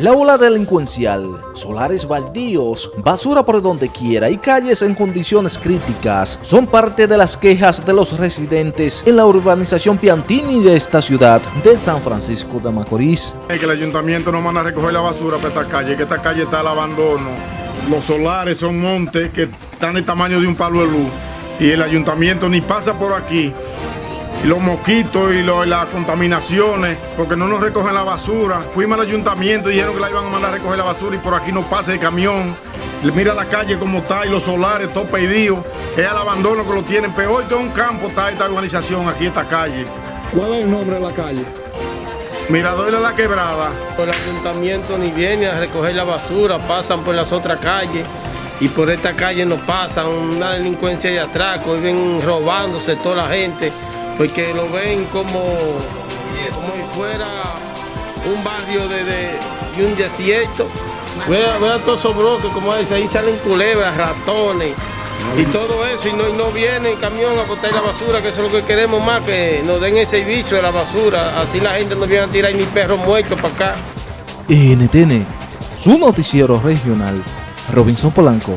La ola delincuencial, solares baldíos, basura por donde quiera y calles en condiciones críticas son parte de las quejas de los residentes en la urbanización Piantini de esta ciudad de San Francisco de Macorís. Que el ayuntamiento no manda a recoger la basura para esta calle, que esta calle está al abandono. Los solares son montes que están del tamaño de un palo de luz y el ayuntamiento ni pasa por aquí y los mosquitos y, las contaminaciones, porque no nos recogen la basura. Fuimos al ayuntamiento y dijeron que la iban a mandar a recoger la basura y por aquí no pasa el camión. Mira la calle como está y los solares, todo pedido. Es al abandono que lo tienen. Peor que un campo está esta organización aquí, esta calle. ¿Cuál es el nombre de la calle? Mirador de la Quebrada. El ayuntamiento ni viene a recoger la basura, pasan por las otras calles y por esta calle no pasan, una delincuencia de atraco, y ven robándose toda la gente porque lo ven como, como si fuera un barrio de, un desierto. Vea, vea todos esos bloques, como dice, ahí salen culebras, ratones y todo eso, y no, y no viene el camión a botar la basura, que eso es lo que queremos más, que nos den ese bicho de la basura, así la gente no viene a tirar ni perros muertos para acá. NTN, su noticiero regional, Robinson Polanco.